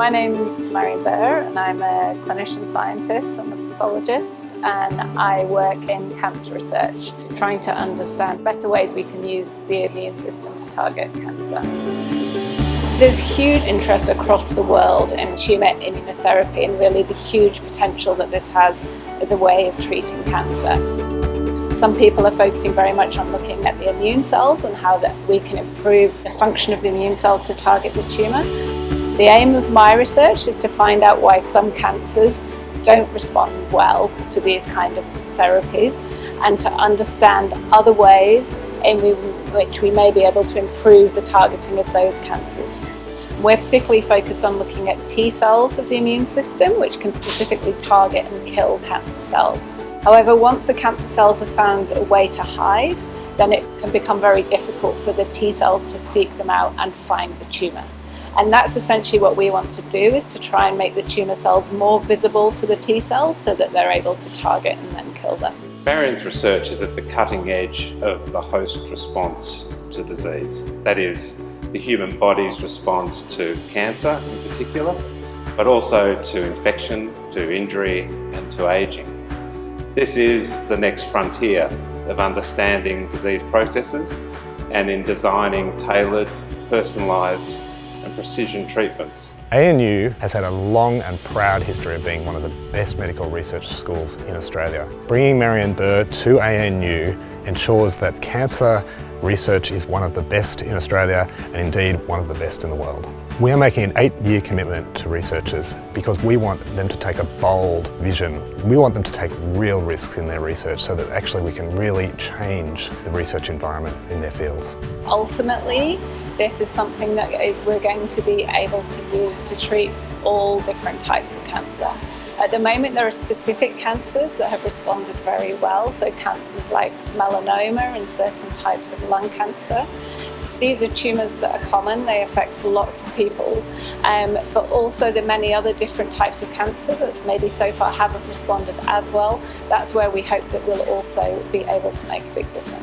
My name's Marian Burr and I'm a clinician scientist, I'm a pathologist and I work in cancer research trying to understand better ways we can use the immune system to target cancer. There's huge interest across the world in tumour immunotherapy and really the huge potential that this has as a way of treating cancer. Some people are focusing very much on looking at the immune cells and how that we can improve the function of the immune cells to target the tumour. The aim of my research is to find out why some cancers don't respond well to these kind of therapies and to understand other ways in which we may be able to improve the targeting of those cancers. We're particularly focused on looking at T cells of the immune system which can specifically target and kill cancer cells. However, once the cancer cells have found a way to hide, then it can become very difficult for the T cells to seek them out and find the tumour. And that's essentially what we want to do is to try and make the tumour cells more visible to the T cells so that they're able to target and then kill them. Marian's research is at the cutting edge of the host response to disease. That is, the human body's response to cancer in particular, but also to infection, to injury and to ageing. This is the next frontier of understanding disease processes and in designing tailored, personalised and precision treatments. ANU has had a long and proud history of being one of the best medical research schools in Australia. Bringing Marian Burr to ANU ensures that cancer research is one of the best in Australia and indeed one of the best in the world. We are making an eight-year commitment to researchers because we want them to take a bold vision. We want them to take real risks in their research so that actually we can really change the research environment in their fields. Ultimately, this is something that uh, we're going to be able to use to treat all different types of cancer. At the moment there are specific cancers that have responded very well, so cancers like melanoma and certain types of lung cancer. These are tumours that are common, they affect lots of people, um, but also the many other different types of cancer that maybe so far haven't responded as well. That's where we hope that we'll also be able to make a big difference.